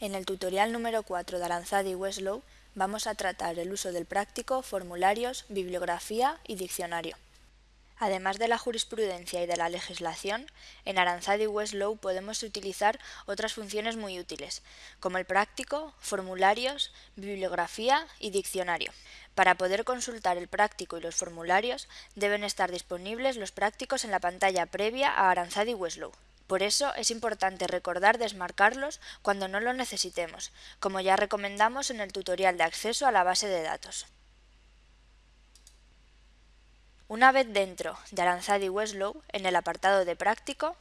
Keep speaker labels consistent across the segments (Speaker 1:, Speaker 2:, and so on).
Speaker 1: En el tutorial número 4 de Aranzadi y Westlow vamos a tratar el uso del práctico, formularios, bibliografía y diccionario. Además de la jurisprudencia y de la legislación, en Aranzadi y Westlow podemos utilizar otras funciones muy útiles, como el práctico, formularios, bibliografía y diccionario. Para poder consultar el práctico y los formularios, deben estar disponibles los prácticos en la pantalla previa a Aranzadi y Westlow. Por eso es importante recordar desmarcarlos cuando no lo necesitemos, como ya recomendamos en el tutorial de acceso a la base de datos. Una vez dentro de Aranzadi Westlow, en el apartado de práctico,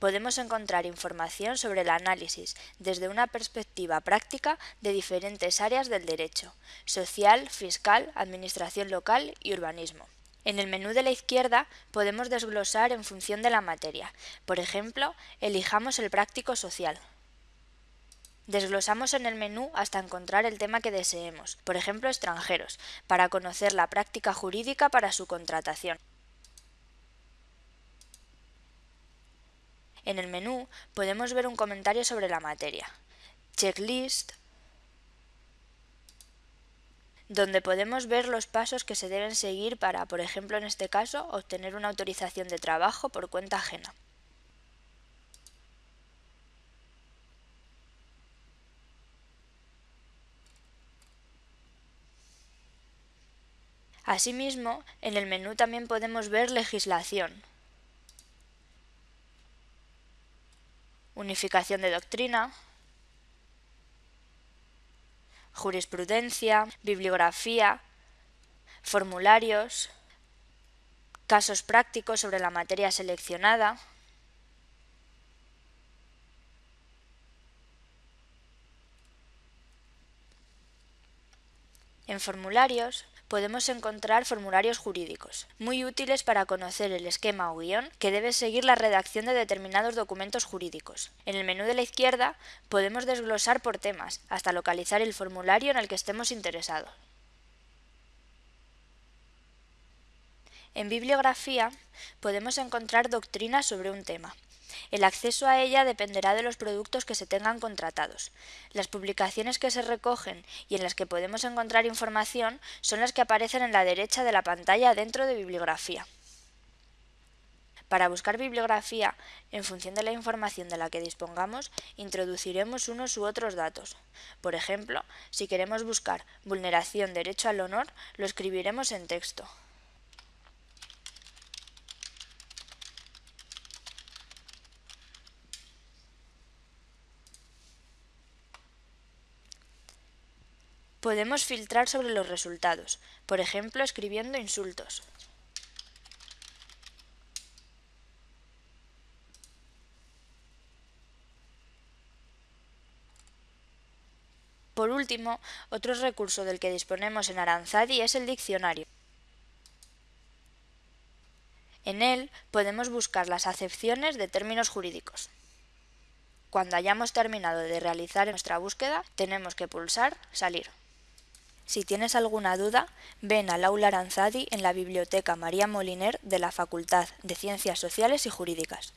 Speaker 1: podemos encontrar información sobre el análisis desde una perspectiva práctica de diferentes áreas del derecho, social, fiscal, administración local y urbanismo. En el menú de la izquierda podemos desglosar en función de la materia. Por ejemplo, elijamos el práctico social. Desglosamos en el menú hasta encontrar el tema que deseemos, por ejemplo extranjeros, para conocer la práctica jurídica para su contratación. En el menú podemos ver un comentario sobre la materia, checklist, donde podemos ver los pasos que se deben seguir para, por ejemplo en este caso, obtener una autorización de trabajo por cuenta ajena. Asimismo, en el menú también podemos ver legislación, unificación de doctrina, jurisprudencia, bibliografía, formularios, casos prácticos sobre la materia seleccionada, En formularios podemos encontrar formularios jurídicos, muy útiles para conocer el esquema o guion que debe seguir la redacción de determinados documentos jurídicos. En el menú de la izquierda podemos desglosar por temas, hasta localizar el formulario en el que estemos interesados. En bibliografía podemos encontrar doctrinas sobre un tema, el acceso a ella dependerá de los productos que se tengan contratados. Las publicaciones que se recogen y en las que podemos encontrar información son las que aparecen en la derecha de la pantalla dentro de bibliografía. Para buscar bibliografía, en función de la información de la que dispongamos, introduciremos unos u otros datos. Por ejemplo, si queremos buscar vulneración derecho al honor, lo escribiremos en texto. Podemos filtrar sobre los resultados, por ejemplo escribiendo insultos. Por último, otro recurso del que disponemos en Aranzadi es el diccionario. En él podemos buscar las acepciones de términos jurídicos. Cuando hayamos terminado de realizar nuestra búsqueda, tenemos que pulsar Salir. Si tienes alguna duda, ven al aula Aranzadi en la Biblioteca María Moliner de la Facultad de Ciencias Sociales y Jurídicas.